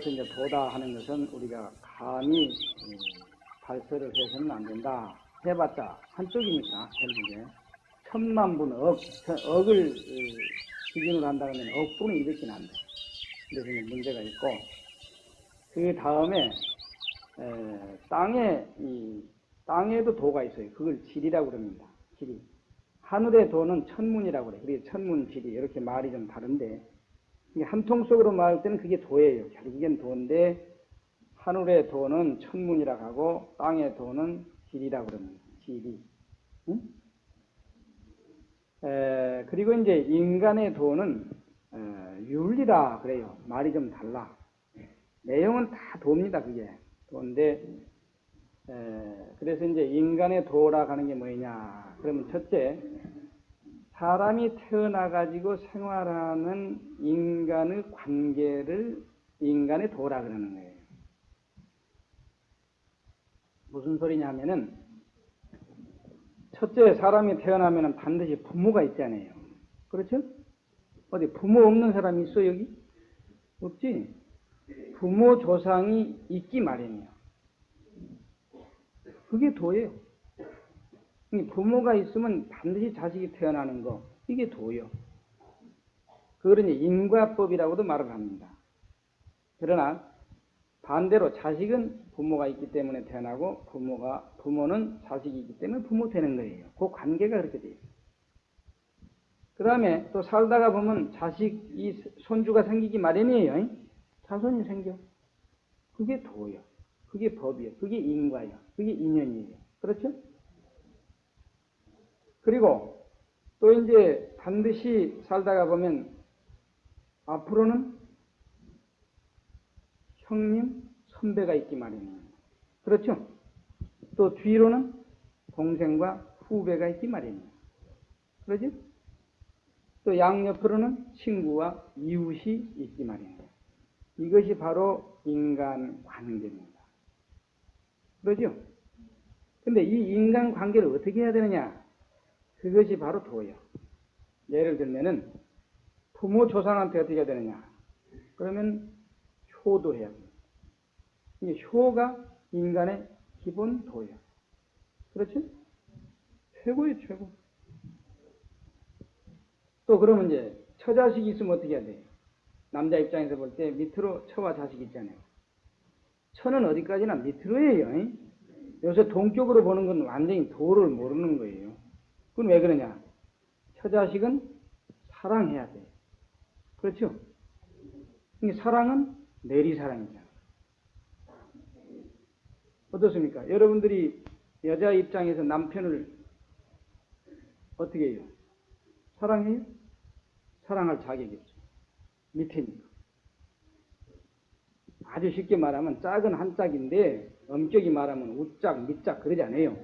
해서 이제 도다 하는 것은 우리가 감히 음, 발설을 해서는 안 된다. 해봤자 한쪽이니까 결국에 천만 분 억, 천- 억을 어, 기준으로 한다 그러면 억분의 이렇게는 안 돼. 그래서 문제가 있고 그 다음에 에, 땅에 이 땅에도 도가 있어요. 그걸 지리라고 그럽니다. 지리. 하늘의 도는 천문이라고 그래. 그게 천문 지리 이렇게 말이 좀 다른데 한 통 속으로 말할 때는 그게 도예요. 결국엔 도인데 하늘의 도는 천문이라고 하고 땅의 도는 지리라고 그럽니다. 지리. 응? 에, 그리고 이제 인간의 도는 어, 윤리라 그래요. 말이 좀 달라. 내용은 다 도입니다. 그게 도인데 에, 그래서 이제 인간의 도라고 하는 게 뭐냐? 그러면 첫째 사람이 태어나 가지고 생활하는 인간의 관계를 인간의 도라 그러는 거예요. 무슨 소리냐면은 첫째 사람이 태어나면 반드시 부모가 있잖아요. 그렇죠? 어디 부모 없는 사람이 있어 여기? 없지. 부모 조상이 있기 마련이에요. 그게 도예요. 이 부모가 있으면 반드시 자식이 태어나는 거 이게 도요. 이제 인과법이라고도 말을 합니다. 그러나 반대로 자식은 부모가 있기 때문에 태어나고 부모가 부모는 자식이 있기 때문에 부모 되는 거예요. 그 관계가 그렇게 돼요. 그 다음에 또 살다가 보면 자식이 손주가 생기기 마련이에요. 자손이 생겨. 그게 도요. 그게 법이에요. 그게 인과예요. 그게 인연이에요. 그렇죠? 그리고 또 이제 반드시 살다가 보면 앞으로는 형님, 선배가 있기 마련이에요. 그렇죠? 또 뒤로는 동생과 후배가 있기 마련이에요. 그러죠? 또 양옆으로는 친구와 이웃이 있기 마련이에요. 이것이 바로 인간 관계입니다. 그러죠? 근데 이 인간 관계를 어떻게 해야 되느냐? 그것이 바로 도예요. 예를 들면은 부모 조상한테 어떻게 해야 되느냐? 그러면 효도 해야 됩니다. 이게 효가 인간의 기본 도예요. 그렇죠? 최고예요, 최고. 또 그러면 이제 처자식이 있으면 어떻게 해야 돼요? 남자 입장에서 볼 때 밑으로 처와 자식이 있잖아요. 처는 어디까지나 밑으로 해요. 요새 동격으로 보는 건 완전히 도를 모르는 거예요. 그건 왜 그러냐? 처자식은 사랑해야 돼. 그렇죠? 이 사랑은 내리사랑이잖아. 어떻습니까? 여러분들이 여자 입장에서 남편을 어떻게 해요? 사랑해요? 사랑할 자격이 없어. 밑에니까. 아주 쉽게 말하면 짝은 한 짝인데 엄격히 말하면 우짝, 밑짝 그러지 않아요.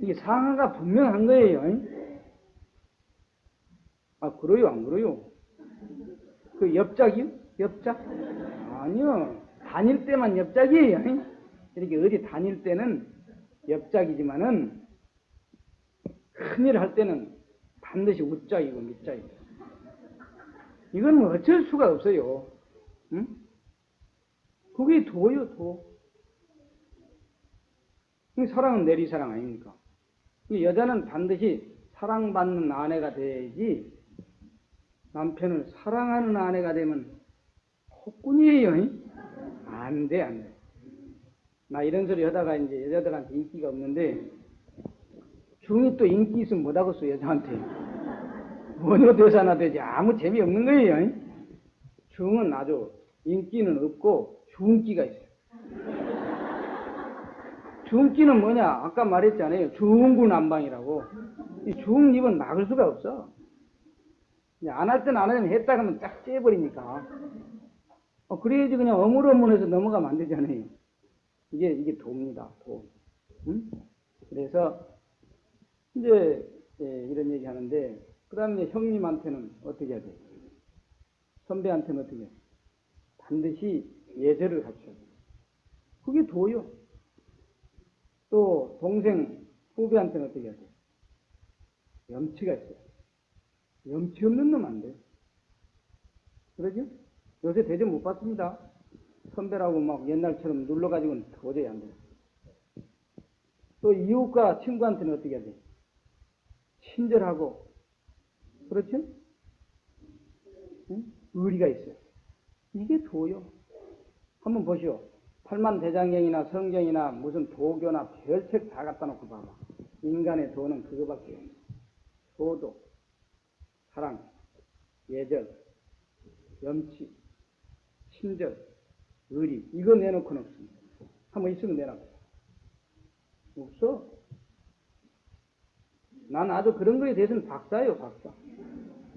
이게 상하가 분명한 거예요. 아, 그래요? 안 그래요? 그 옆짝이요? 옆짝? 아니요. 다닐 때만 옆짝이에요. 이렇게 어디 다닐 때는 옆짝이지만은 큰일 할 때는 반드시 우짝이고 밑짝이고. 이건 뭐 어쩔 수가 없어요. 응? 그게 도요, 도. 이 사랑은 내리 사랑 아닙니까? 이 여자는 반드시 사랑받는 아내가 돼야지 남편을 사랑하는 아내가 되면 폭군이에요. 안 돼, 안 돼. 나 이런 소리 하다가 이제 여자들한테 인기가 없는데 중이 또 인기 있으면 못하겠어, 여자한테. 원효 대사나 되지 아무 재미없는 거예요. 중은 아주 인기는 없고 중기가 있어요. 중기는 뭐냐? 아까 말했잖아요. 중구난방이라고. 이 중입은 막을 수가 없어. 안할땐안 하면 했다 그러면 딱 째버리니까. 어, 그래야지 그냥 어물어물해서 넘어가면 안 되잖아요. 이게, 이게 도입니다, 도. 응? 그래서, 이제, 예, 이런 얘기 하는데, 그 다음에 형님한테는 어떻게 해야 돼? 선배한테는 어떻게 해? 반드시 예절을 갖춰야 돼. 그게 도요. 또, 동생, 후배한테는 어떻게 해야 돼? 염치가 있어요. 염치 없는 놈 안 돼. 그러죠? 요새 대접 못 받습니다. 선배라고 막 옛날처럼 눌러가지고는 도저히 안 돼요. 또 이웃과 친구한테는 어떻게 해야 돼? 친절하고, 그렇죠? 응? 의리가 있어요. 이게 도요. 한번 보시오. 팔만 대장경이나 성경이나 무슨 도교나 별책 다 갖다 놓고 봐봐. 인간의 도는 그거밖에 없어. 도도, 사랑, 예절, 염치, 친절, 의리. 이거 내놓고는 없습니다. 한번 있으면 내놔. 없어. 난 아주 그런 거에 대해서는 박사예요, 박사.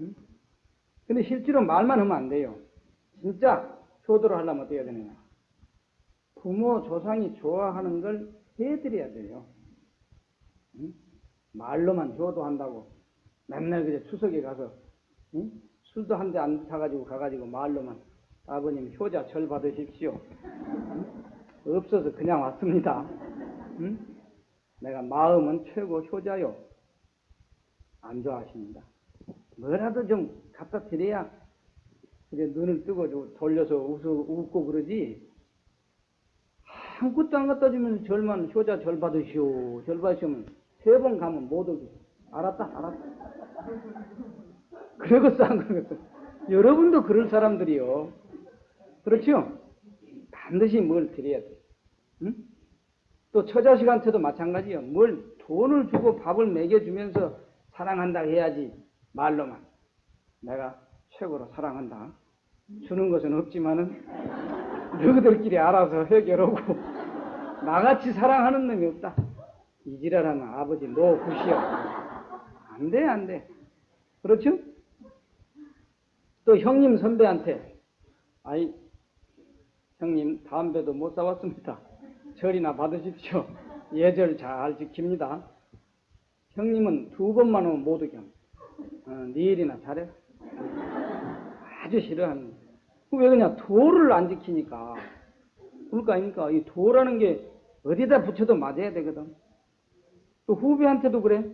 응? 근데 실제로 말만 하면 안 돼요. 진짜 효도를 하려면 어떻게 해야 되느냐. 부모, 조상이 좋아하는 걸 해드려야 돼요. 응? 말로만 효도한다고 맨날 그저 추석에 가서 응? 술도 한 대 안 사가지고 가가지고 말로만 아버님 효자 절 받으십시오. 응? 없어서 그냥 왔습니다. 응? 내가 마음은 최고 효자요. 안 좋아하십니다. 뭐라도 좀 갖다 드려야 이제 눈을 뜨고 돌려서 웃고 그러지. 아무것도 안 갖다 주면 절만 효자 절 받으시오. 절 받으시면 세 번 가면 못 오게. 알았다, 알았다. 그러겠어, 안 그러겠어. 여러분도 그럴 사람들이요. 그렇죠? 반드시 뭘 드려야 돼. 응? 또 처자식한테도 마찬가지요. 뭘 돈을 주고 밥을 먹여주면서 사랑한다 해야지. 말로만. 내가 최고로 사랑한다. 주는 것은 없지만은 너희들끼리 알아서 해결하고 나같이 사랑하는 놈이 없다. 이지랄하는 아버지 너 굿이여. 안 돼, 안 돼. 그렇죠? 또 형님 선배한테 아이 형님 담배도 못 사왔습니다. 절이나 받으십시오. 예절 잘 지킵니다. 형님은 두 번만 오면 못 오게 합니다. 어, 네 일이나 잘해. 아주 싫어하는. 왜 그냥 도를 안 지키니까. 그럴 거 아닙니까? 이 도라는 게 어디다 붙여도 맞아야 되거든. 또 후배한테도 그래.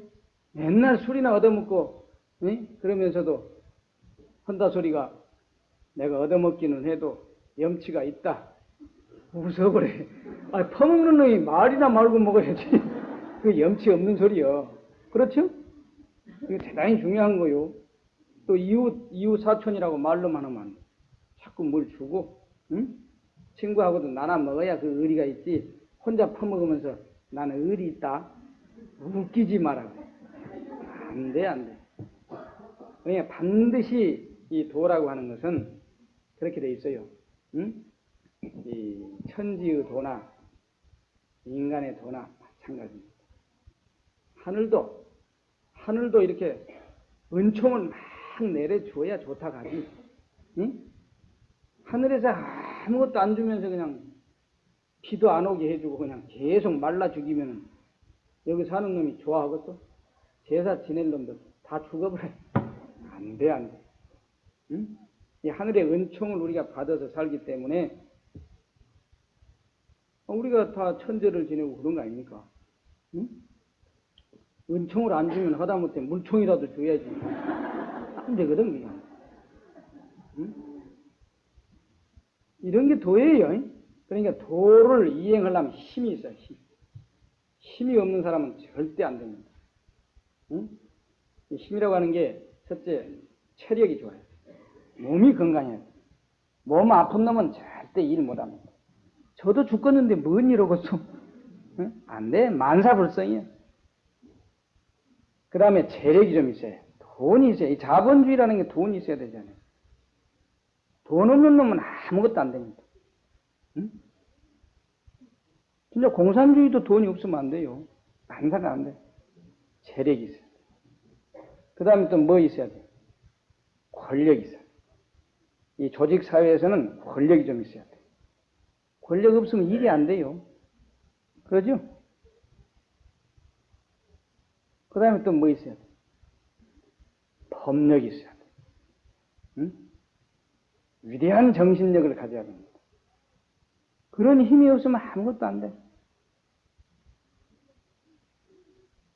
맨날 술이나 얻어먹고, 응? 그러면서도 한다 소리가 내가 얻어먹기는 해도 염치가 있다. 웃어 그래. 아, 퍼먹는 놈이 말이나 말고 먹어야지. 그 염치 없는 소리요. 그렇죠? 이거 대단히 중요한 거요. 또 이웃, 이웃 사촌이라고 말로만 하면 자꾸 뭘 주고, 응? 친구하고도 나눠 먹어야 그 의리가 있지. 혼자 퍼먹으면서 나는 의리 있다. 웃기지 마라. 안 돼, 안 돼. 그러니까 반드시 이 도라고 하는 것은 그렇게 돼 있어요. 응? 이 천지의 도나 인간의 도나 마찬가지입니다. 하늘도 하늘도 이렇게 은총을 막 내려줘야 좋다 가지. 응? 하늘에서 아무것도 안 주면서 그냥 비도 안 오게 해주고 그냥 계속 말라 죽이면 여기 사는 놈이 좋아하겠어? 제사 지낼 놈들 다 죽어버려. 안 돼, 안 돼. 응? 이 하늘의 은총을 우리가 받아서 살기 때문에 우리가 다 천재를 지내고 그런 거 아닙니까? 응? 은총을 안 주면 하다못해 물총이라도 줘야지. 안 되거든, 그냥. 응? 이런 게 도예요. 그러니까 도를 이행하려면 힘이 있어요, 힘. 힘이 없는 사람은 절대 안 됩니다. 응? 힘이라고 하는 게 첫째, 체력이 좋아요. 몸이 건강해요. 몸 아픈 놈은 절대 일 못합니다. 저도 죽겠는데 뭔? 응? 안 돼. 만사불성이야. 그 다음에 재력이 좀 있어요. 돈이 있어요. 이 자본주의라는 게 돈이 있어야 되잖아요. 돈 없는 놈은 아무것도 안 됩니다. 응? 진짜 공산주의도 돈이 없으면 안 돼요. 만사가 안 돼. 재력이 있어요. 그 다음에 또 뭐 있어야 돼? 권력이 있어요. 이 조직 사회에서는 권력이 좀 있어야 돼. 권력 없으면 일이 안 돼요. 그러죠? 그 다음에 또 뭐 있어야 돼? 법력이 있어야 돼. 응? 위대한 정신력을 가져야 됩니다. 그런 힘이 없으면 아무것도 안 돼.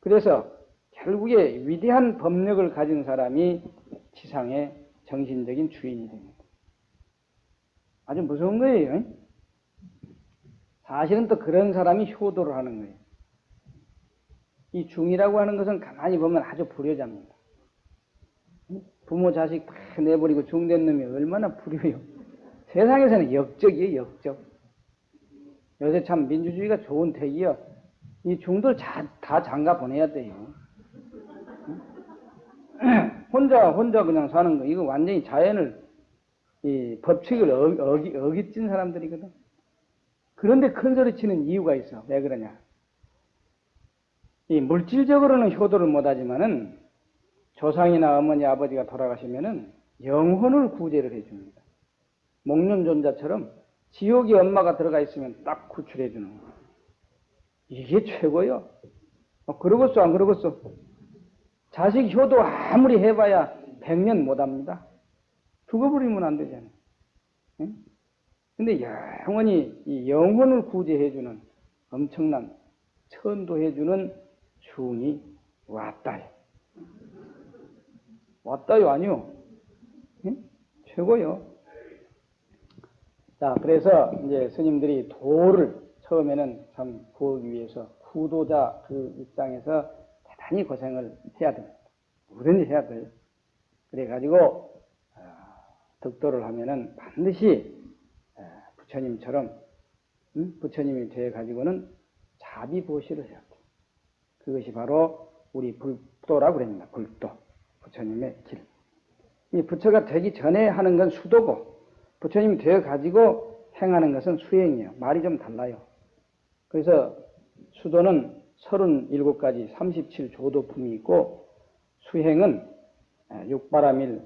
그래서 결국에 위대한 법력을 가진 사람이 지상의 정신적인 주인이 됩니다. 아주 무서운 거예요. 사실은 또 그런 사람이 효도를 하는 거예요. 이 중이라고 하는 것은 가만히 보면 아주 불효자입니다. 부모 자식 다 내버리고 중된 놈이 얼마나 불효요. 세상에서는 역적이에요, 역적. 요새 참 민주주의가 좋은 택이요. 이 중들 다, 다 장가 보내야 돼요. 혼자, 혼자 그냥 사는 거. 이거 완전히 자연을, 이 법칙을 어, 어기, 어깃진 사람들이거든. 그런데 큰 소리 치는 이유가 있어. 왜 그러냐. 이 물질적으로는 효도를 못하지만은 조상이나 어머니, 아버지가 돌아가시면은 영혼을 구제를 해줍니다. 목련존자처럼 지옥에 엄마가 들어가 있으면 딱 구출해 주는 거. 이게 최고요. 어, 그러겠어, 안 그러겠어? 자식 효도 아무리 해봐야 100년 못 합니다. 죽어버리면 안 되잖아요. 응? 근데 영원히 이 영혼을 구제해주는 엄청난 천도해주는 중이 왔다요. 왔다요, 아니요? 응? 최고요. 자, 그래서 이제 스님들이 도를 처음에는 참 구하기 위해서 구도자 그 입장에서 대단히 고생을 해야 됩니다. 뭐든지 해야 돼요. 그래가지고 아, 덕도를 하면은 반드시 아, 부처님처럼 음? 부처님이 되어 가지고는 자비보시를 해야 돼요. 그것이 바로 우리 불도라고 그럽니다. 불도 부처님의 길. 이 부처가 되기 전에 하는 건 수도고 부처님이 되어 가지고 행하는 것은 수행이에요. 말이 좀 달라요. 그래서 수도는 37가지 37조도품이 있고 수행은 육바라밀,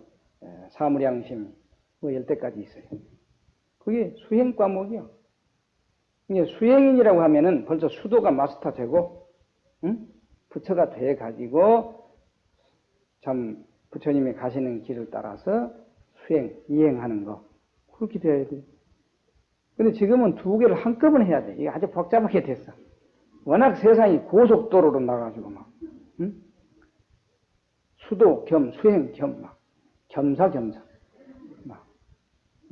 사무량심 뭐 열대까지 있어요. 그게 수행 과목이요. 이게 수행인이라고 하면은 벌써 수도가 마스터 되고 응? 부처가 돼 가지고 참 부처님이 가시는 길을 따라서 수행, 이행하는 거 그렇게 돼야 돼요. 근데 지금은 두 개를 한꺼번에 해야 돼. 이게 아주 복잡하게 됐어. 워낙 세상이 고속도로로 나가지고 막, 응? 수도 겸 수행 겸 막, 겸사겸사. 막,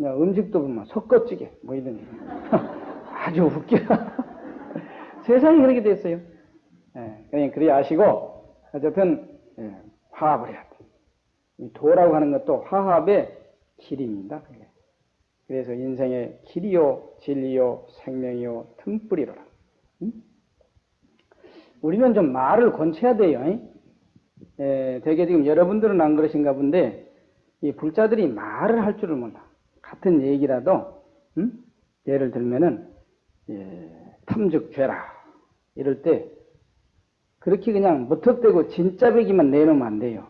음식도 보면 섞어찌개, 뭐 이런. 아주 웃겨. 세상이 그렇게 됐어요. 예, 그냥 그리 아시고, 어쨌든, 예, 화합을 해야 돼. 이 도라고 하는 것도 화합의 길입니다. 그게. 그래서 인생의 길이요, 진리요, 생명이요, 틈뿌리로라. 응? 우리는 좀 말을 권쳐야 돼요. 에, 되게 지금 여러분들은 안 그러신가 본데, 이 불자들이 말을 할 줄을 몰라. 같은 얘기라도, 응? 예를 들면은, 예, 탐즉 죄라. 이럴 때, 그렇게 그냥 무턱대고 진짜 배기만 내놓으면 안 돼요.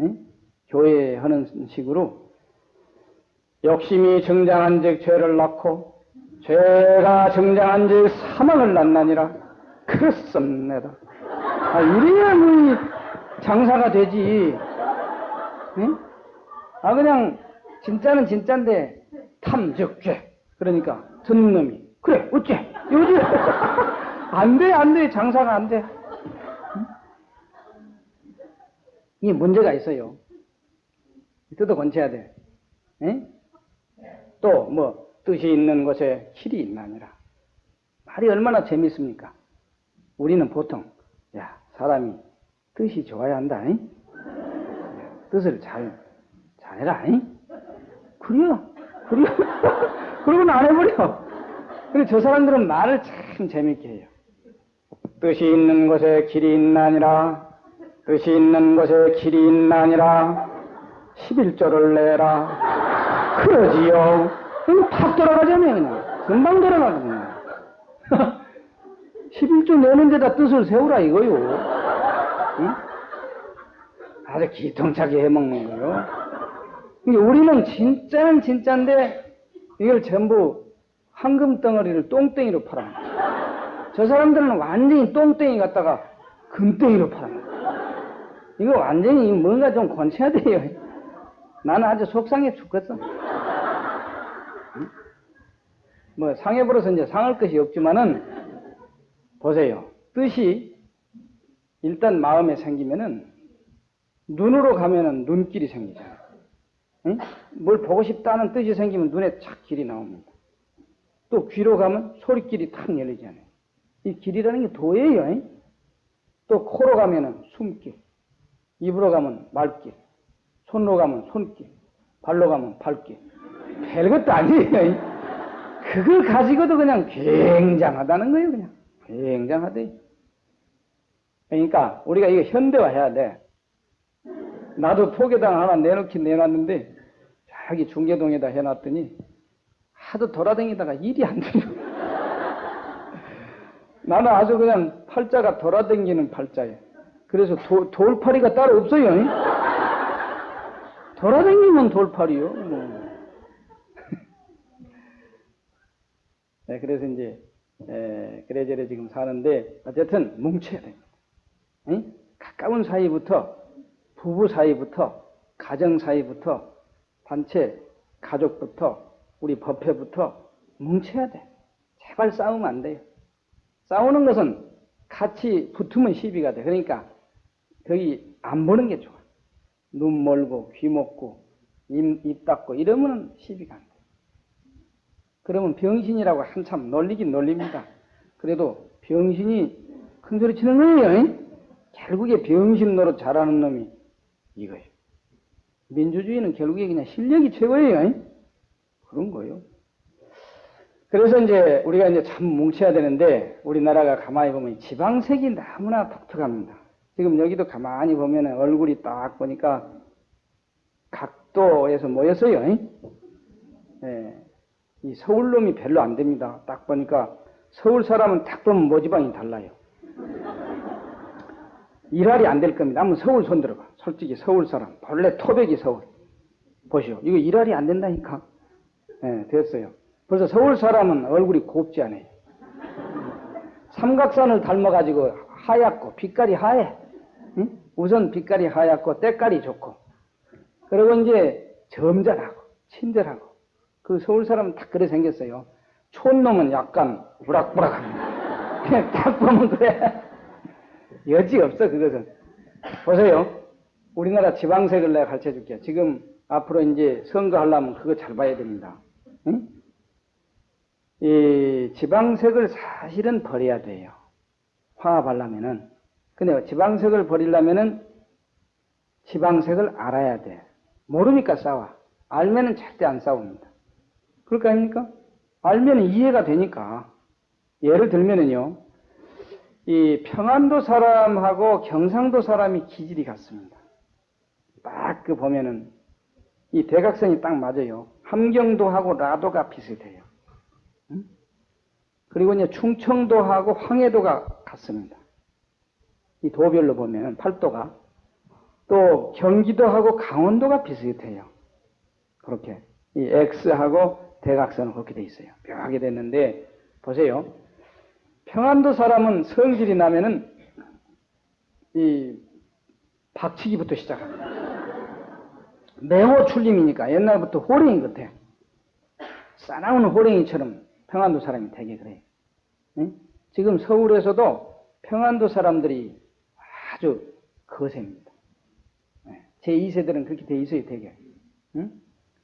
응? 교회 하는 식으로, 욕심이 정장한 즉 죄를 낳고 죄가 정장한 즉 사망을 낳나니라 그렇습니다. 아, 이래야 뭐 장사가 되지. 응? 아 그냥 진짜는 진짜인데 탐즉 죄. 그러니까 듣는 놈이 그래 어째 요즘 안돼 안돼 장사가 안 돼. 응? 이게 문제가 있어요. 뜯어 건쳐야 돼. 응? 또뭐 뜻이 있는 곳에 길이 있나니라. 말이 얼마나 재밌습니까? 우리는 보통 야 사람이 뜻이 좋아야 한다. 잉? 뜻을 잘 잘해라. 잉? 그래요. 그래요. 그러고는 안 해버려. 그리고 저 사람들은 말을 참 재밌게 해요. 뜻이 있는 곳에 길이 있나니라. 뜻이 있는 곳에 길이 있나니라. 11조를 내라. 그러지요. 그럼 팍 돌아가자며, 그냥. 금방 돌아가거든요. 11조 내는 데다 뜻을 세우라 이거요. 응? 아주 기통차게 해먹는 거요. 우리는 진짜는 진짜인데, 이걸 전부 황금 덩어리를 똥땡이로 팔아. 저 사람들은 완전히 똥땡이 갖다가 금땡이로 팔아. 이거 완전히 뭔가 좀 권쳐야 돼요. 나는 아주 속상해 죽겠어. 응? 뭐 상해버려서 이제 상할 것이 없지만은 보세요. 뜻이 일단 마음에 생기면은 눈으로 가면은 눈길이 생기잖아요. 응? 뭘 보고 싶다는 뜻이 생기면 눈에 착 길이 나옵니다. 또 귀로 가면 소리길이 탁 열리잖아요. 이 길이라는 게 도예요. 잉? 또 코로 가면은 숨길, 입으로 가면 말길, 손으로 가면 손길, 발로 가면 발길. 별것도 아니에요. 잉? 그걸 가지고도 그냥 굉장하다는 거예요, 그냥. 굉장하대. 그러니까 우리가 이거 현대화해야 돼. 나도 포개당 하나 내놓긴 내놨는데 자기 중계동에다 해놨더니 하도 돌아다니다가 일이 안 돼요. 나는 아주 그냥 팔자가 돌아다니는 팔자예요. 그래서 도, 돌팔이가 따로 없어요. 잉? 돌아다니면 돌팔이요. 뭐. 네, 그래서 이제 에, 그래저래 지금 사는데 어쨌든 뭉쳐야 됩니다. 응? 가까운 사이부터 부부 사이부터 가정 사이부터 단체 가족부터 우리 법회부터 뭉쳐야 돼. 제발 싸우면 안 돼요. 싸우는 것은 같이 붙으면 시비가 돼. 그러니까 거기 안 보는 게 좋아. 눈 멀고 귀 먹고 입, 입 닫고 이러면 시비가 안 돼. 그러면 병신이라고 한참 놀리긴 놀립니다. 그래도 병신이 큰 소리 치는 거예요. 잉? 결국에 병신 노릇 잘하는 놈이 이거예요. 민주주의는 결국에 그냥 실력이 최고예요. 잉? 그런 거예요. 그래서 이제 우리가 이제 참 뭉쳐야 되는데 우리나라가 가만히 보면 지방색이 너무나 독특합니다. 지금 여기도 가만히 보면 얼굴이 딱 보니까 각도에서 모였어요. 잉? 예. 이 서울 놈이 별로 안 됩니다. 딱 보니까 서울 사람은 딱 보면 모지방이 달라요. 일할이 안 될 겁니다. 한번 서울 손 들어봐. 솔직히 서울 사람. 본래 토백이 서울. 보시오. 이거 일할이 안 된다니까. 예, 됐어요. 벌써 서울 사람은 얼굴이 곱지 않아요. 삼각산을 닮아가지고 하얗고 빛깔이 하얘. 응? 우선 빛깔이 하얗고 때깔이 좋고. 그리고 이제 점잖하고 친절하고. 그 서울 사람은 딱 그래 생겼어요. 촌놈은 약간 우락부락합니다. 그냥 딱 보면 그래. 여지 없어, 그것은. 보세요. 우리나라 지방색을 내가 가르쳐 줄게요. 지금 앞으로 이제 선거하려면 그거 잘 봐야 됩니다. 응? 이 지방색을 사실은 버려야 돼요. 화합하려면은. 근데 지방색을 버리려면은 지방색을 알아야 돼. 모르니까 싸워. 알면은 절대 안 싸웁니다. 그럴 거 아닙니까? 알면 이해가 되니까. 예를 들면은요, 이 평안도 사람하고 경상도 사람이 기질이 같습니다. 딱 그 보면은 이 대각선이 딱 맞아요. 함경도하고 라도가 비슷해요. 응? 그리고 이제 충청도하고 황해도가 같습니다. 이 도별로 보면은 팔도가 또 경기도하고 강원도가 비슷해요. 그렇게 이 X하고 대각선은 그렇게 돼 있어요. 묘하게 됐는데 보세요. 평안도 사람은 성질이 나면은 이 박치기부터 시작합니다. 매호 출림이니까 옛날부터 호랭이 같아. 싸나우는 호랭이처럼 평안도 사람이 되게 그래요. 응? 지금 서울에서도 평안도 사람들이 아주 거셉니다. 제 2세들은 그렇게 돼 있어요, 되게. 응?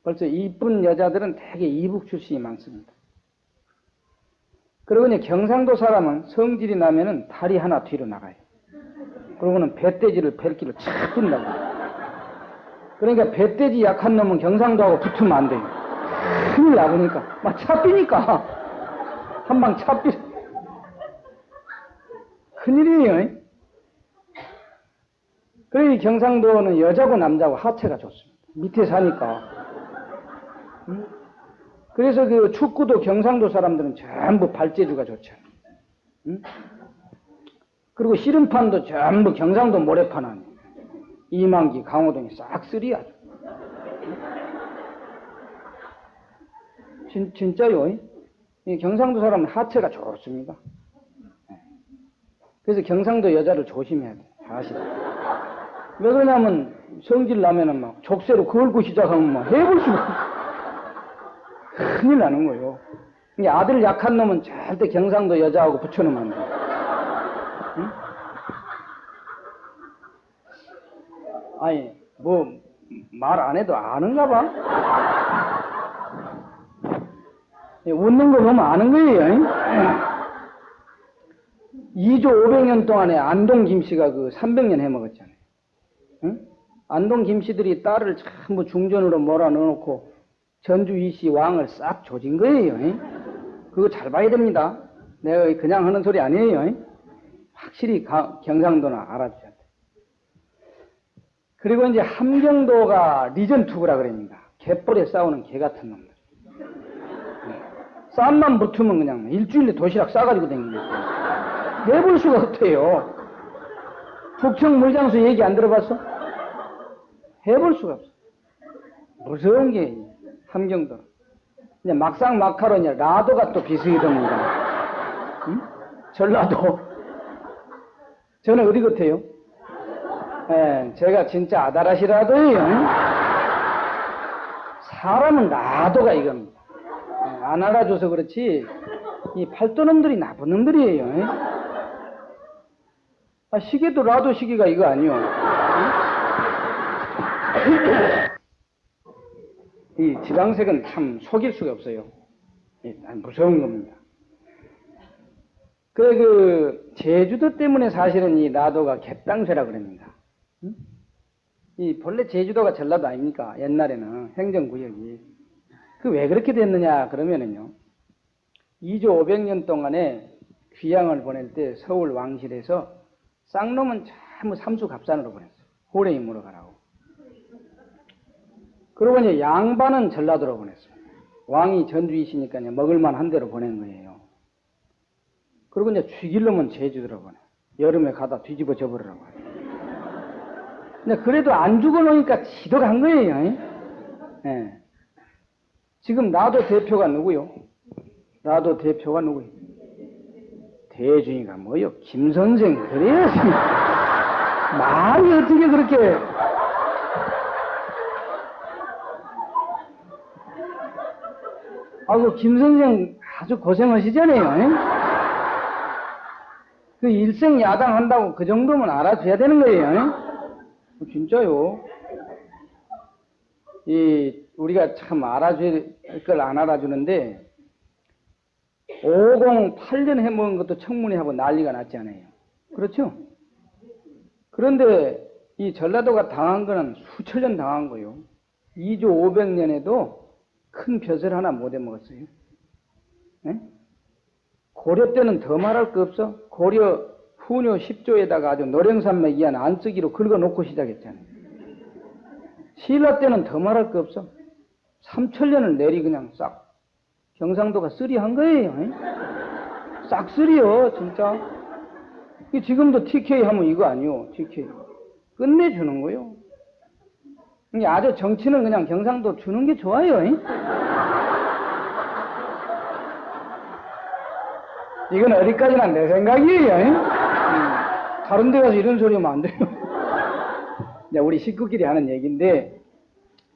벌써 이쁜 여자들은 되게 이북 출신이 많습니다. 그리고 이제 경상도 사람은 성질이 나면은 다리 하나 뒤로 나가요. 그러고는 배돼지를 벨기를 착 둔다고. 그러니까 배돼지 약한 놈은 경상도하고 붙으면 안 돼요. 큰일 나보니까. 막 차삐니까. 한 방 차삐. 큰일이에요. 그래, 경상도는 여자고 남자고 하체가 좋습니다. 밑에 사니까. 응? 그래서 그 축구도 경상도 사람들은 전부 발재주가 좋잖아요. 응? 그리고 씨름판도 전부 경상도 모래판 아니에요. 이만기, 강호동이 싹 쓰리야. 진, 진짜요. 이 경상도 사람은 하체가 좋습니다. 그래서 경상도 여자를 조심해야 돼. 사실. 왜 그러냐면 성질 나면은 막 족쇄로 걸고 시작하면 막 해볼 수가 큰일 나는 거예요. 이게 아들 약한 놈은 절대 경상도 여자하고 붙여놓으면 안 돼. 응? 아니, 뭐, 말 안 해도 아는가 봐? 예, 웃는 거 보면 아는 거예요. 2조 500년 동안에 안동 김씨가 그 300년 해먹었잖아요. 응? 안동 김씨들이 딸을 전부 중전으로 몰아 넣어놓고 전주 이씨 왕을 싹 조진 거예요. 응? 그거 잘 봐야 됩니다. 내가 그냥 하는 소리 아니에요. 응? 확실히 가- 경상도나 알아주셔야 돼. 그리고 이제 함경도가 리전투구라 그럽니다. 개뿔에 싸우는 개 같은 놈들. 쌈만 붙으면 그냥 일주일에 도시락 싸가지고 다닙니다. 해볼 수가 없대요. 북청 물장수 얘기 안 들어봤어? 해볼 수가 없어. 무서운 게 함경도. 이제 막상 막하로 이제 라도가 또 비수기 됩니다. 응? 전라도. 저는 어디 같아요? 예, 제가 진짜 아다라시라도요. 응? 사람은 라도가 이겁니다. 예, 안 알아줘서 그렇지 이 팔도놈들이 나쁜 놈들이에요. 예? 아, 시계도 라도 시계가 이거 아니요. 예? 이 지방색은 참 속일 수가 없어요. 예, 무서운 겁니다. 그래 그 제주도 때문에 사실은 이 나도가 갯땅쇠라 그럽니다. 응? 이 본래 제주도가 전라도 아닙니까? 옛날에는 행정구역이. 그 왜 그렇게 됐느냐 그러면은요. 2조 500년 동안에 귀양을 보낼 때 서울 왕실에서 쌍놈은 전부 삼수갑산으로 보냈어요. 호랭이 물어가라고. 그러고 이제 양반은 전라도로 보냈어요. 왕이 전주이시니까 이제 먹을만 한 대로 보낸 거예요. 그리고 이제 죽일 놈은 제주도로 보내. 여름에 가다 뒤집어 져버리라고. 근데 그래도 안 죽어 놓으니까 지도가 한 거예요. 예. 지금 나도 대표가 누구요? 나도 대표가 누구요? 대중이가 뭐요? 김 선생 그래야지. 말이 어떻게 그렇게 아이고 김 선생 아주 고생하시잖아요. 예? 그 일생 야당 한다고 그 정도면 알아줘야 되는 거예요. 예? 진짜요. 이 우리가 참 알아줄 걸 안 알아주는데 508년 해먹은 것도 청문회하고 난리가 났잖아요. 그렇죠? 그런데 이 전라도가 당한 거는 수천 년 당한 거요. 2조 500년에도 큰 벼슬 하나 못 해먹었어요. 예? 고려 때는 더 말할 거 없어? 고려 후녀 10조에다가 아주 노령산맥 이한 안쓰기로 긁어놓고 시작했잖아요. 신라 때는 더 말할 거 없어? 3천년을 내리 그냥 싹 경상도가 쓰리한 거예요. 예? 싹 쓰리요, 진짜. 이 지금도 TK 하면 이거 아니요, TK. 끝내주는 거요. 이게 아주 정치는 그냥 경상도 주는 게 좋아요. 예? 이건 어디까지나 내 생각이에요. 예? 음, 다른 데 가서 이런 소리 하면 안 돼요. 이제 우리 식구끼리 하는 얘기인데,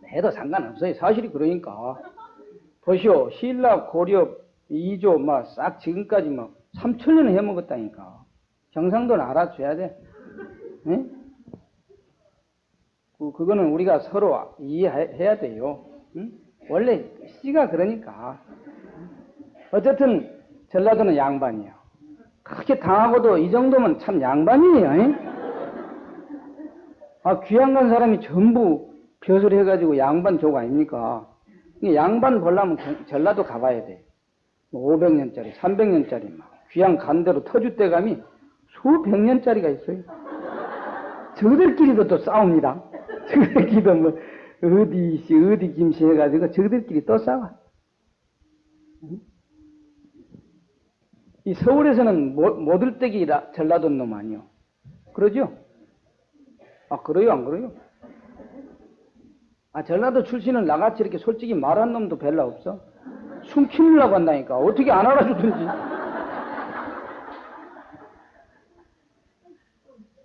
해도 상관없어요. 사실이 그러니까. 보시오. 신라, 고려, 이조, 막, 싹 지금까지 막, 3천년을 해먹었다니까. 경상도는 알아줘야 돼. 예? 그, 그거는 우리가 서로 이해해야 돼요. 응? 원래 씨가 그러니까. 어쨌든 전라도는 양반이에요. 그렇게 당하고도 이 정도면 참 양반이에요. 응? 아, 귀양 간 사람이 전부 벼슬 해가지고 양반 족 아닙니까? 양반 보려면 경- 전라도 가봐야 돼. 500년짜리, 300년짜리 막 귀양 간 대로 터줏대감이 수백 년짜리가 있어요. 저들끼리도 또 싸웁니다. 저들끼리도 뭐 어디 씨 어디 김씨 해가지고 저들끼리 또 싸워. 응? 이 서울에서는 모- 모들떼기 라- 전라도 놈 아니요. 그러죠? 아 그래요 안 그래요? 아 전라도 출신은 나같이 이렇게 솔직히 말한 놈도 별로 없어. 숨기려고 한다니까 어떻게 안 알아주든지.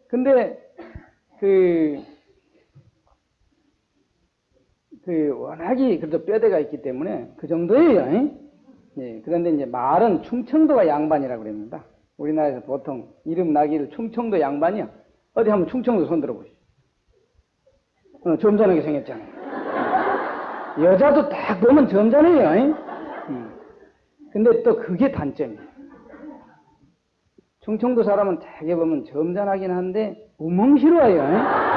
근데 그, 그 워낙이 그래도 뼈대가 있기 때문에 그 정도예요. 잉? 예, 그런데 이제 말은 충청도가 양반이라고 그럽니다. 우리나라에서 보통 이름 나기를 충청도 양반이야. 어디 한번 충청도 손 들어보시죠. 어, 점잖하게 생겼잖아요. 여자도 딱 보면 점잖해요. 잉? 음. 근데 또 그게 단점이에요. 충청도 사람은 되게 보면 점잖하긴 한데 우멍스러워요.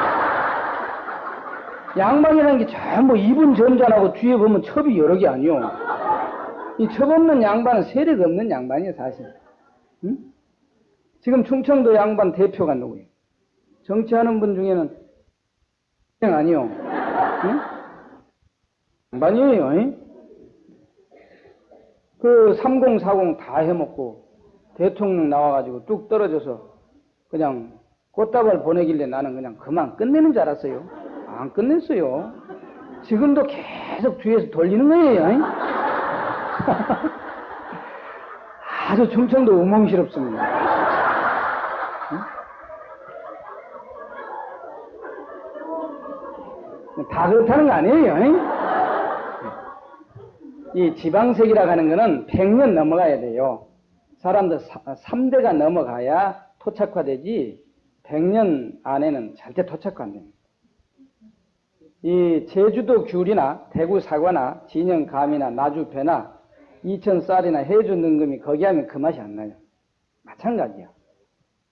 양반이라는 게 전부 입은 점잖하고 뒤에 보면 첩이 여러 개 아니요. 이첩 없는 양반은 세력 없는 양반이에요, 사실. 응? 지금 충청도 양반 대표가 누구예요? 정치하는 분 중에는 아니요. 응? 양반이에요. 응? 그3040 다 해먹고 대통령 나와가지고 뚝 떨어져서 그냥 꽃다발 보내길래 나는 그냥 그만 끝내는 줄 알았어요. 안 끝냈어요. 지금도 계속 뒤에서 돌리는 거예요. 응? 아주 충청도 우멍스럽습니다. 응? 다 그렇다는 거 아니에요. 응? 이 지방색이라고 하는 거는 100년 넘어가야 돼요. 사람들 3대가 넘어가야 토착화되지 100년 안에는 절대 토착화 안 됩니다. 이 제주도 귤이나 대구 사과나 진영 감이나 나주 배나 이천 쌀이나 해주 능금이 거기 하면 그 맛이 안 나요. 마찬가지야.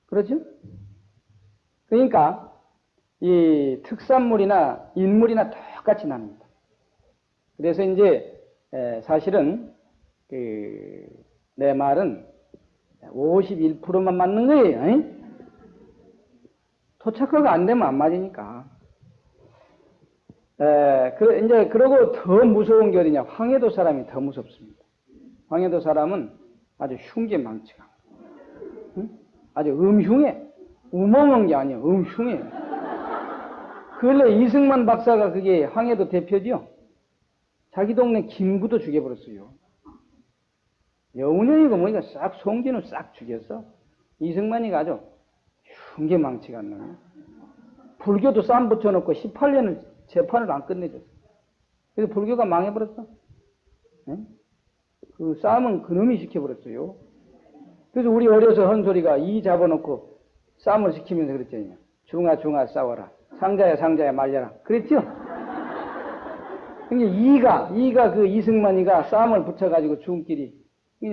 그렇죠? 그러니까 이 특산물이나 인물이나 똑같이 납니다. 그래서 이제 에, 사실은 그, 내 말은 51%만 맞는 거예요. 에? 토착화가 안 되면 안 맞으니까. 에, 그, 이제, 그러고 더 무서운 게 어디냐. 황해도 사람이 더 무섭습니다. 황해도 사람은 아주 흉계망치가. 응? 아주 음흉해. 우멍한 게 아니야. 음흉해. 근래 이승만 박사가 그게 황해도 대표지요. 자기 동네 김구도 죽여버렸어요. 여운형이고 뭐니까 싹 송진을 싹 죽였어. 이승만이가 아주 흉계망치가 안 나네. 불교도 쌈 붙여놓고 18년을 재판을 안 끝내줬어. 그래서 불교가 망해버렸어. 네? 그 쌈은 그놈이 시켜버렸어요. 그래서 우리 어려서 한 소리가 이 잡아놓고 쌈을 시키면서 그랬잖아요. 중아 중아 싸워라. 상자야 상자야 말려라. 그랬죠? 그러니까 이가 이가 그 이승만이가 쌈을 붙여가지고 죽은끼리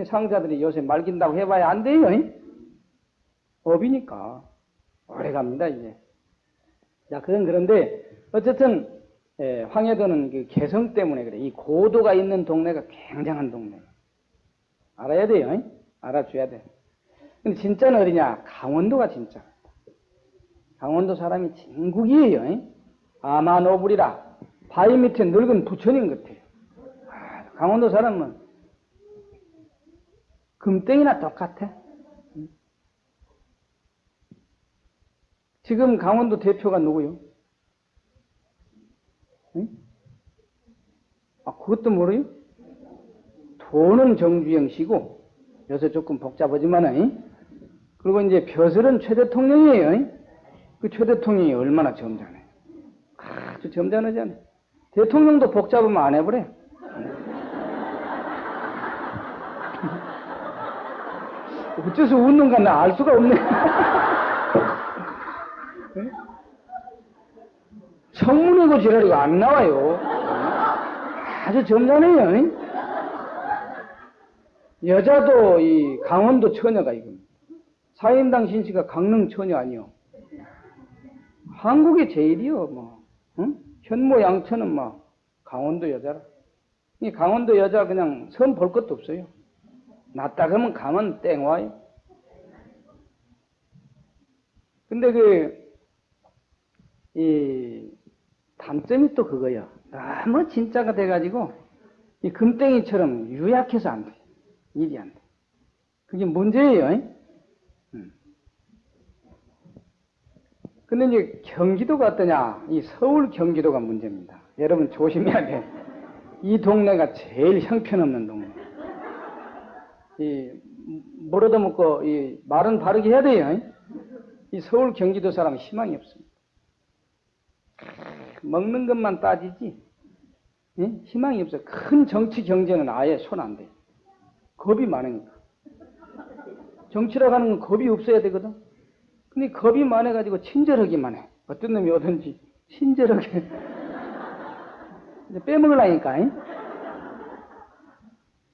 상자들이 요새 말긴다고 해봐야 안 돼요. 잉? 법이니까 오래 갑니다 이제. 자 그건 그런데 어쨌든 예, 황해도는 그 개성 때문에 그래. 이 고도가 있는 동네가 굉장한 동네. 알아야 돼요. 잉? 알아줘야 돼. 근데 진짜는 어디냐? 강원도가 진짜. 강원도 사람이 진국이에요. 잉? 아마 노불이라 바위 밑에 늙은 부처님 같아요. 강원도 사람은 금땡이나 똑같아. 지금 강원도 대표가 누구요? 응? 아, 그것도 모르요? 도는 정주영 씨고, 요새 조금 복잡하지만은, 그리고 이제 벼슬은 최 대통령이에요. 그 최 대통령이 얼마나 점잖아요. 아주 점잖하잖아요. 대통령도 복잡하면 안 해버려. 어째서 웃는가 나 알 수가 없네. 청문회고 지랄이고 안 나와요. 아주 점잖해요. 여자도 이 강원도 처녀가 이거. 사인당 신씨가 강릉 처녀 아니요. 한국의 제일이요, 뭐. 응? 현모 양처는 뭐 강원도 여자라. 이 강원도 여자 그냥 선 볼 것도 없어요. 낫다 그러면 가면 땡 와요. 근데 그, 이, 단점이 또 그거야. 너무 진짜가 돼가지고, 이 금땡이처럼 유약해서 안 돼. 일이 안 돼. 그게 문제예요. 음. 근데 이제 경기도가 어떠냐? 이 서울 경기도가 문제입니다. 여러분 조심해야 돼. 이 동네가 제일 형편없는 동네. 이, 뭐라도 먹고, 이, 말은 바르게 해야 돼요. 이 서울 경기도 사람은 희망이 없습니다. 먹는 것만 따지지, 예? 희망이 없어. 큰 정치 경쟁은 아예 손 안 돼. 겁이 많으니까. 정치라고 하는 건 겁이 없어야 되거든. 근데 겁이 많아가지고 친절하기만 해. 어떤 놈이 오든지 친절하게. 빼먹으려니까.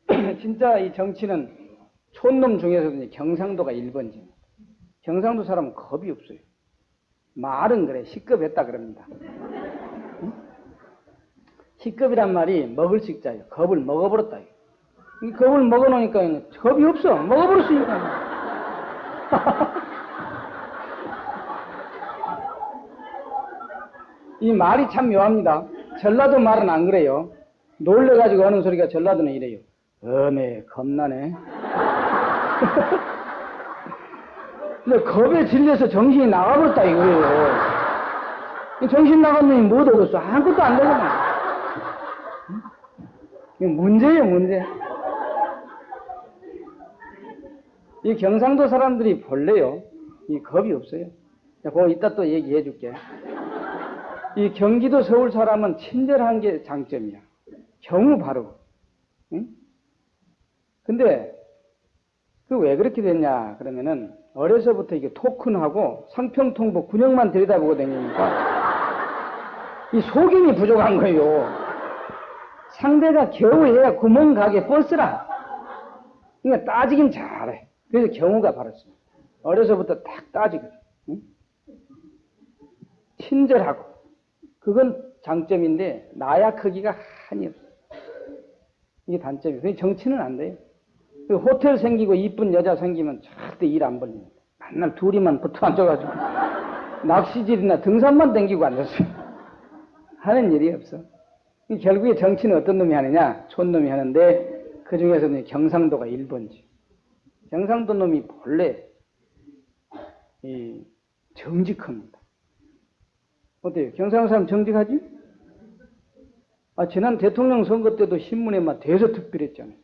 진짜 이 정치는 촌놈 중에서도 경상도가 1번지. 경상도 사람은 겁이 없어요. 말은 그래, 시급했다 그럽니다. 응? 시급이란 말이 먹을 식자예요. 겁을 먹어버렸다. 이 겁을 먹어놓으니까 겁이 없어. 먹어버렸으니까. 이 말이 참 묘합니다. 전라도 말은 안 그래요. 놀래가지고 하는 소리가 전라도는 이래요. 어메, 겁나네. 근데 겁에 질려서 정신이 나가버렸다 이거예요. 이 정신 나간 놈이 뭐 되겠어? 아무것도 안 되잖아. 문제예요, 문제. 이 경상도 사람들이 본래요. 이 겁이 없어요. 자, 그거 이따 또 얘기해 줄게. 이 경기도 서울 사람은 친절한 게 장점이야. 경우 바로. 응? 근데 그 왜 그렇게 됐냐 그러면은 어려서부터 이게 토큰하고 상평통보 군역만 들여다보고 다니니까 이 속임이 부족한 거예요. 상대가 겨우 해야 구멍 가게 버스라. 그러니까 따지긴 잘해. 그래서 경우가 바랐습니다. 어려서부터 딱 따지거든. 응? 친절하고. 그건 장점인데 나약하기가 한이 없어. 이게 단점이에요. 정치는 안 돼요. 그 호텔 생기고 이쁜 여자 생기면 절대 일 안 벌립니다. 맨날 둘이만 붙어 앉아가지고 낚시질이나 등산만 댕기고 앉았어요. 하는 일이 없어. 결국에 정치는 어떤 놈이 하느냐? 촌놈이 하는데 그 중에서는 경상도가 1번지. 경상도 놈이 본래 이 정직합니다. 어때요? 경상도 사람 정직하지? 아, 지난 대통령 선거 때도 신문에 막 대서특필했잖아요.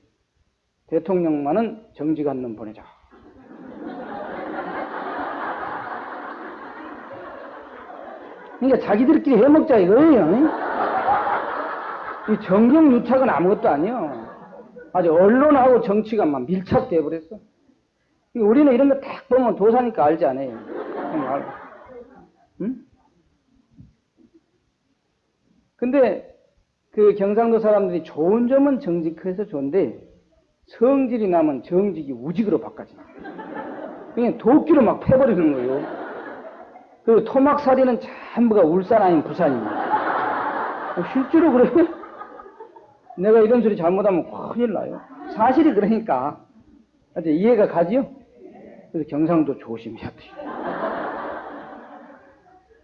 대통령만은 정직한 놈 보내자. 그러니까 자기들끼리 해먹자 이거예요. 이 정경 유착은 아무것도 아니에요. 아주 언론하고 정치가 막 밀착돼 버렸어. 우리는 이런 거 딱 보면 도사니까 알지 않아요. 응? 근데 그 경상도 사람들이 좋은 점은 정직해서 좋은데 성질이 나면 정직이 우직으로 바꿔져. 그냥 도끼로 막 패버리는 거예요. 그 토막살이는 전부가 울산 아닌 부산입니다. 실제로 그래. 내가 이런 소리 잘못하면 큰일 나요. 사실이 그러니까. 이해가 가지요? 그래서 경상도 조심해야 돼요.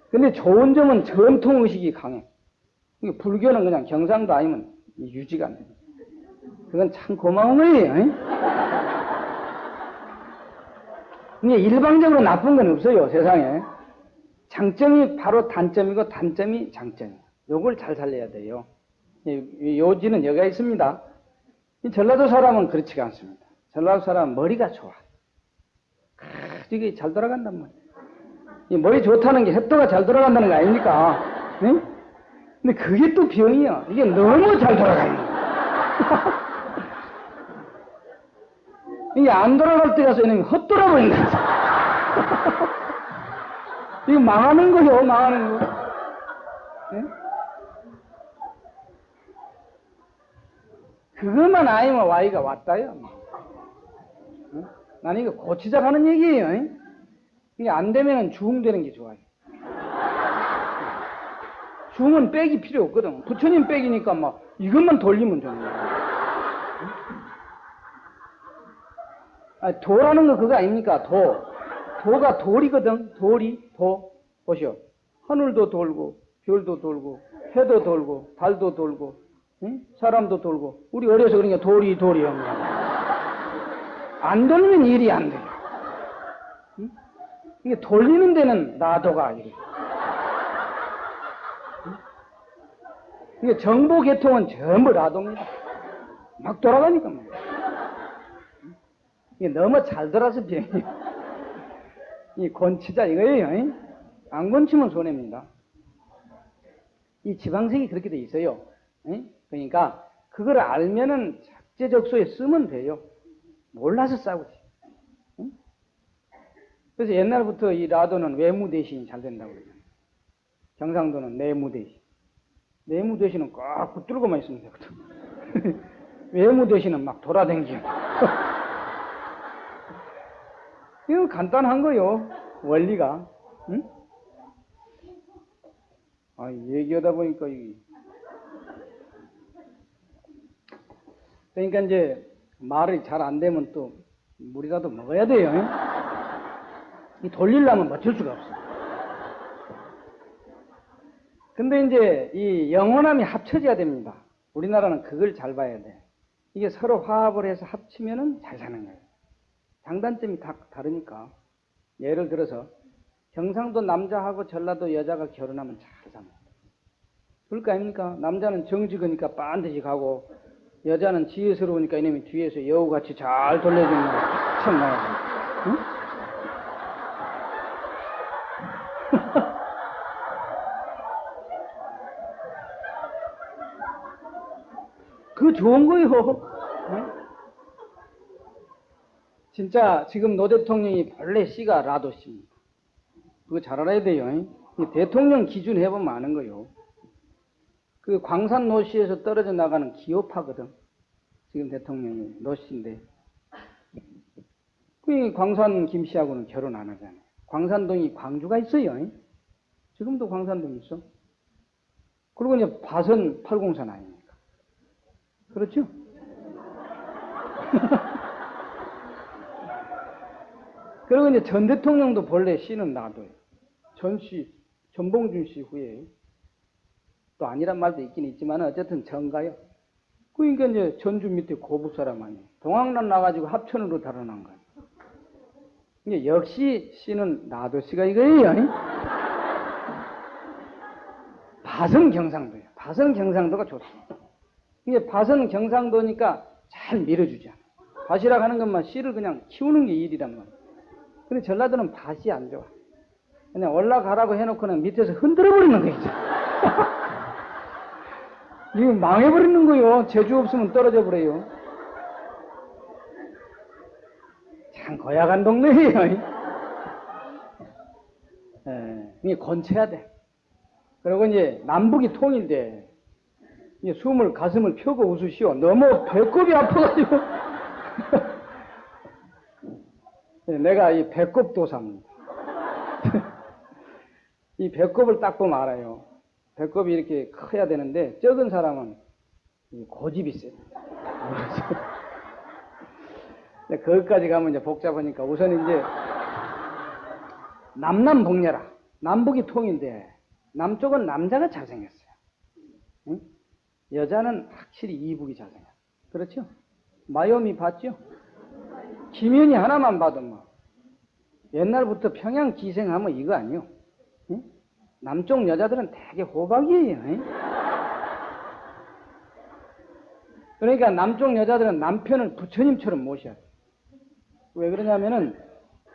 근데 좋은 점은 전통의식이 강해. 불교는 그냥 경상도 아니면 유지가 안 됩니다. 그건 참 고마운 거예요. 근데 일방적으로 나쁜 건 없어요, 세상에. 장점이 바로 단점이고 단점이 장점이에요. 요걸 잘 살려야 돼요. 요지는 여기가 있습니다. 전라도 사람은 그렇지가 않습니다. 전라도 사람은 머리가 좋아. 이게 잘 돌아간단 말이에요. 머리 좋다는 게 햇도가 잘 돌아간다는 거 아닙니까? 네? 근데 그게 또 병이야. 이게 너무 잘 돌아가는 거야. 이게 안 돌아갈 때 가서 이놈이 헛돌아 버린다. 이거 망하는 거요, 망하는 거. 네? 그것만 아니면 와이가 왔다요. 어? 나는 이거 고치자 하는 얘기예요. 이게 안 되면 주흥되는 게 좋아요. 주흥은 백이 필요 없거든. 부처님 백이니까 막 이것만 돌리면 되는 거야. 아, 도라는 거 그거 아닙니까? 도. 도가 돌이거든. 돌이, 도. 보시오. 하늘도 돌고, 별도 돌고, 해도 돌고, 달도 돌고, 응? 사람도 돌고. 우리 어려서 그러니까 돌이, 돌이 안 돌리면 일이 안 돼요. 응? 이게 돌리는 데는 나도가 아니에요. 이게 정보 계통은 전부 나도입니다. 막 돌아가니까 뭐. 이게 너무 잘 돌아서 병이에요. 이 권치자 이거예요. 안 권치면 손해입니다. 이 지방색이 그렇게 돼 있어요. 그러니까 그걸 알면은 적재적소에 쓰면 돼요. 몰라서 싸우지. 그래서 옛날부터 이 라도는 외무 대신이 잘 된다고 그러잖아요. 경상도는 내무 대신. 내무 대신은 꽉 붙들고만 있으면 되거든. 외무 대신은 막 돌아다니고. 이거 간단한 거요. 원리가. 응? 아, 얘기하다 보니까 이 그러니까 이제 말이 잘 안 되면 또 물이라도 먹어야 돼요. 응? 이 돌리려면 버틸 수가 없어. 근데 이제 이 영원함이 합쳐져야 됩니다. 우리나라는 그걸 잘 봐야 돼. 이게 서로 화합을 해서 합치면은 잘 사는 거예요. 장단점이 다 다르니까. 예를 들어서 경상도 남자하고 전라도 여자가 결혼하면 잘 삽니다. 그럴 거 아닙니까? 남자는 정직하니까 반드시 가고 여자는 지혜스러우니까 이놈이 뒤에서 여우같이 잘 돌려주는 참 나야 응? 그거 좋은 거요. 응? 진짜 지금 노 대통령이 본래 씨가 라도 씨입니다. 그거 잘 알아야 돼요. 응? 대통령 기준 해보면 아는 거요. 그 광산 노시에서 떨어져 나가는 기업파거든. 지금 대통령이 노씨인데. 그 광산 김 씨하고는 결혼 안 하잖아요. 광산동이 광주가 있어요. 지금도 광산동 있어. 그리고 이제 바선 803 아닙니까? 그렇죠? 그리고 이제 전 대통령도 본래 씨는 놔둬요. 전 씨, 전봉준 씨 후에 또 아니란 말도 있긴 있지만 어쨌든 전가요. 그러니까 이제 전주 밑에 고부 사람 아니에요. 동학난 나가지고 합천으로 달아난 거예요. 이게 역시 씨는 나도 씨가 이거예요. 아니? 바선 경상도예요. 바선 경상도가 좋습니다. 이게 바선 경상도니까 잘 밀어주잖아. 밭이라 하는 것만 씨를 그냥 키우는 게 일이란 말이야. 근데 전라도는 밭이 안 좋아. 그냥 올라가라고 해놓고는 밑에서 흔들어 버리는 거예요. 이거 망해버리는 거요. 제주 없으면 떨어져 버려요. 참 고약한 동네예요. 예, 이게 건쳐야 돼. 그리고 이제 남북이 통일돼. 이제 숨을 가슴을 펴고 웃으시오. 너무 배꼽이 아파가지고. 예, 내가 이 배꼽 도사입니다. 이 배꼽을 딱 보면 알아요. 배꼽이 이렇게 커야 되는데 적은 사람은 고집이 세요. 거기까지 가면 이제 복잡하니까 우선 이제 남남 북녀라. 남북이 통인데 남쪽은 남자가 잘생겼어요. 응? 여자는 확실히 이북이 잘생겼어요. 그렇죠? 마요미 봤죠? 김연이 하나만 봐도 뭐 옛날부터 평양 기생하면 이거 아니요. 응? 남쪽 여자들은 되게 호박이에요. 응? 그러니까 남쪽 여자들은 남편을 부처님처럼 모셔야 돼. 왜 그러냐면은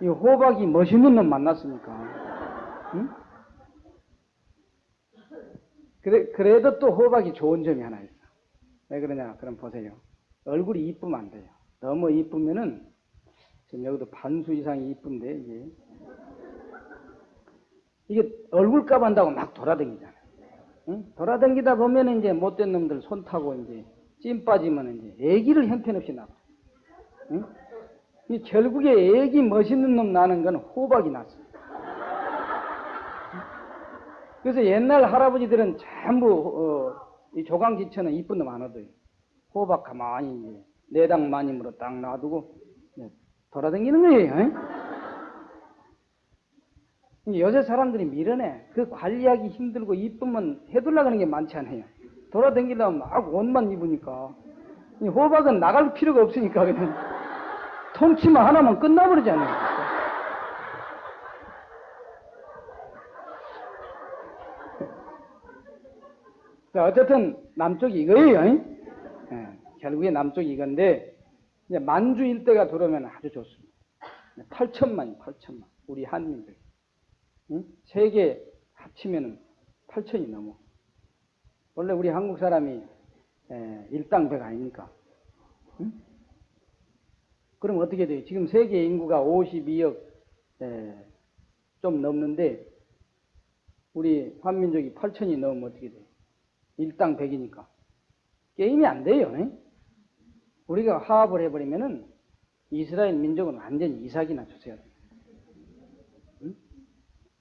이 호박이 멋있는 놈 만났으니까. 응? 그래, 그래도 또 호박이 좋은 점이 하나 있어. 왜 그러냐? 그럼 보세요. 얼굴이 이쁘면 안 돼요. 너무 이쁘면은 지금 여기도 반수 이상이 이쁜데 이게 이게 얼굴값 한다고 막 돌아다니잖아요. 응? 돌아다니다 보면 이제 못된 놈들 손 타고 이제 찜 빠지면 이제 애기를 형편없이 낳아. 응? 이 결국에 애기 멋있는 놈 나는 건 호박이 났어. 그래서 옛날 할아버지들은 전부 어, 이 조강지처는 이쁜 놈 안 얻어요. 호박 가만히 내당 마님으로 딱 놔두고 돌아다니는 거예요. 요새 사람들이 밀어내. 그 관리하기 힘들고 이쁘면 해둘라가는 게 많지 않아요. 돌아다니려면 막 옷만 입으니까. 호박은 나갈 필요가 없으니까 그냥 통치만 하나만 끝나버리잖아요. 자, 어쨌든 남쪽이 이거예요. 네, 결국에 남쪽이 이건데 만주 일대가 들어오면 아주 좋습니다. 8천만이 8천만. 우리 한민들. 응? 세계 합치면 8천이 넘어. 원래 우리 한국 사람이 에, 일당백 아닙니까? 응? 그럼 어떻게 돼요? 지금 세계 인구가 52억 에, 좀 넘는데 우리 한민족이 8천이 넘으면 어떻게 돼요? 일당 100이니까. 게임이 안 돼요. 에? 우리가 화합을 해버리면은 이스라엘 민족은 완전히 이삭이나 주세요.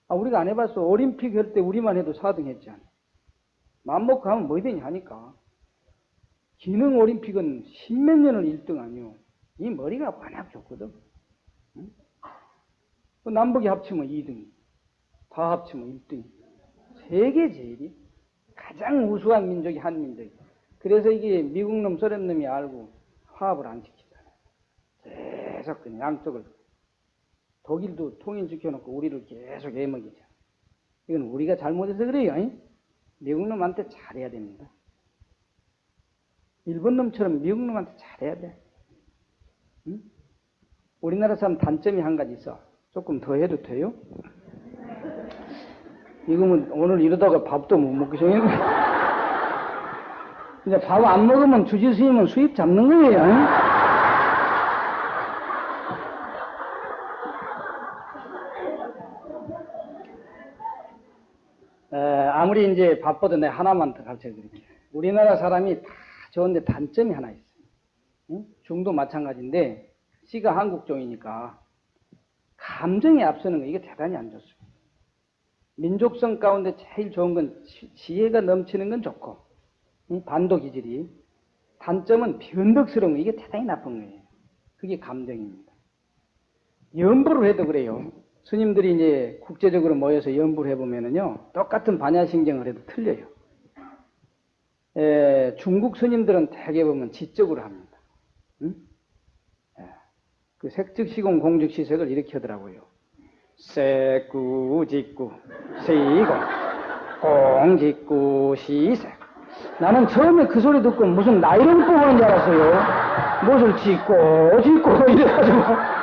응? 아, 우리가 안 해봤어. 올림픽 할 때 우리만 해도 4등 했잖아. 맘먹고 하면 뭐든지 하니까. 기능 올림픽은 십몇 년을 1등 아니요. 이 머리가 워낙 좋거든. 응? 그 남북이 합치면 2등. 다 합치면 1등. 세계 제일이 가장 우수한 민족이 한민족. 그래서 이게 미국 놈, 소련 놈이 알고 화합을 안 시키잖아요. 계속 그냥 양쪽을. 독일도 통일시켜놓고 우리를 계속 애먹이죠. 이건 우리가 잘못해서 그래요. 잉? 미국 놈한테 잘해야 됩니다. 일본 놈처럼 미국 놈한테 잘해야 돼. 응? 우리나라 사람 단점이 한 가지 있어. 조금 더 해도 돼요? 이거면 오늘 이러다가 밥도 못 먹기 전에 이제 밥 안 먹으면 주지 스님은 수입 잡는 거예요. 응? 에, 아무리 이제 바빠도 내 하나만 더 가르쳐 드릴게요. 우리나라 사람이 다 좋은데 단점이 하나 있어요. 응? 중도 마찬가지인데, 씨가 한국종이니까, 감정이 앞서는 거, 이게 대단히 안 좋습니다. 민족성 가운데 제일 좋은 건 지- 지혜가 넘치는 건 좋고, 이 반도 기질이. 단점은 변덕스러운 거, 이게 대단히 나쁜 거예요. 그게 감정입니다. 연부를 해도 그래요. 스님들이 이제 국제적으로 모여서 연부를 해보면은요, 똑같은 반야신경을 해도 틀려요. 에, 중국 스님들은 대개 보면 지적으로 합니다. 응? 예. 그 색즉시공 공즉시색을 이렇게 하더라고요. 세꾸직구 시공 공직구 시색 나는 처음에 그 소리 듣고 무슨 나이론 뽑는 줄 알았어요. 무엇을 짓고 짓고 이래가지고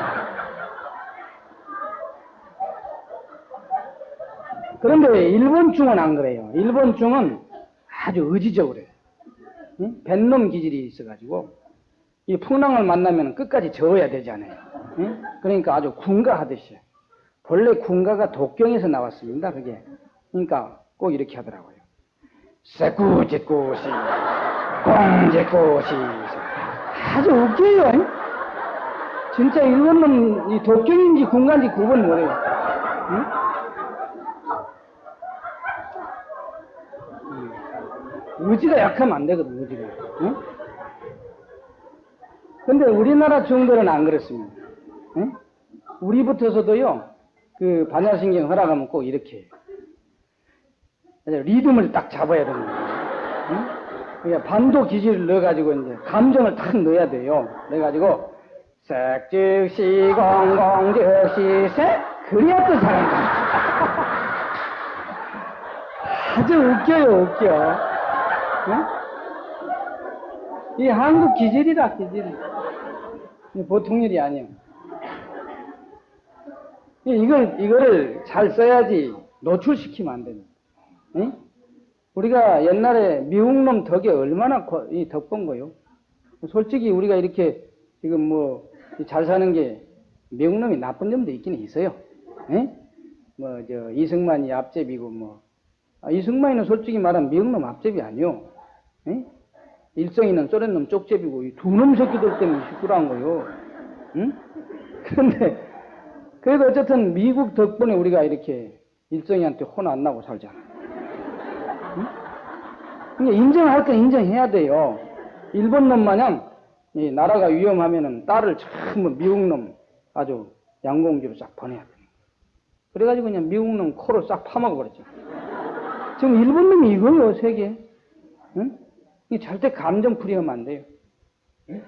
그런데 일본중은 안 그래요. 일본중은 아주 의지적으로. 응? 뱃놈 기질이 있어가지고 이 풍랑을 만나면 끝까지 저어야 되잖아요. 응? 그러니까 아주 군가하듯이 본래 군가가 독경에서 나왔습니다. 그게 그러니까 꼭 이렇게 하더라고요. 세꾸짓꾸시 공짓꾸시 아주 웃겨요. 응? 진짜 일본놈 이 독경인지 군가인지 구분 못해요. 의지가 약하면 안 되거든, 의지가. 응? 근데 우리나라 중들은 안 그렇습니다. 응? 우리부터서도요, 그 반야신경 허락하면 꼭 이렇게 해요. 리듬을 딱 잡아야 됩니다. 응? 그러니까 반도 기질을 넣어가지고 이제 감정을 딱 넣어야 돼요. 넣어가지고, 색즉시 공공즉시 색 그래야 또 잘한다. 아주 웃겨요, 웃겨. 응? 이 한국 기질이다, 기질. 이 보통 일이. 이- 이걸, 이거를 잘 써야지 노출시키면 안 됩니다. 응? 우리가 옛날에 미국놈 덕에 얼마나 덕본 거요? 솔직히 우리가 이렇게 지금 뭐 잘 사는 게 미국놈이 나쁜 점도 있긴 있어요. 응? 뭐, 저, 이승만이 앞제비고 뭐, 아, 이승만이는 솔직히 말하면 미국놈 앞제비 아니요. 에? 일성이는 소련놈 쪽제비고 이 두놈 새끼들 때문에 시끄러운 거요. 응? 그런데 그래도 어쨌든 미국 덕분에 우리가 이렇게 일성이한테 혼 안 나고 살잖아. 응? 그러니까 인정할 건 인정해야 돼요. 일본 놈 마냥 이 나라가 위험하면은 딸을 전부 미국 놈 아주 양공지로 싹 보내야 돼. 그래가지고 그냥 미국 놈 코를 싹 파먹어 버렸죠. 지금 일본 놈이 이거예요, 세계. 응? 이 절대 감정 풀이하면 안 돼요. 응?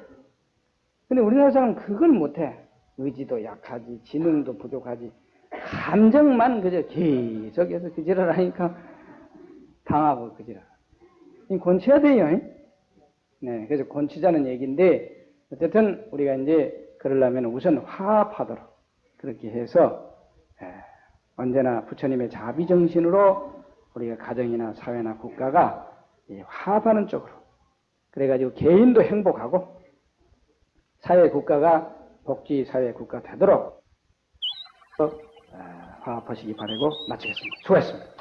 근데 우리나라 사람은 그걸 못해. 의지도 약하지, 지능도 부족하지. 감정만 그저 계속해서 그지랄 하니까 당하고 그지랄. 이 권치해야 돼요. 응? 네, 그래서 권치자는 얘기인데, 어쨌든 우리가 이제 그러려면 우선 화합하도록 그렇게 해서, 에, 언제나 부처님의 자비정신으로 우리가 가정이나 사회나 국가가 이 화합하는 쪽으로 그래가지고 개인도 행복하고 사회 국가가 복지 사회 국가 되도록 어, 화합하시기 바라고 마치겠습니다. 수고했습니다.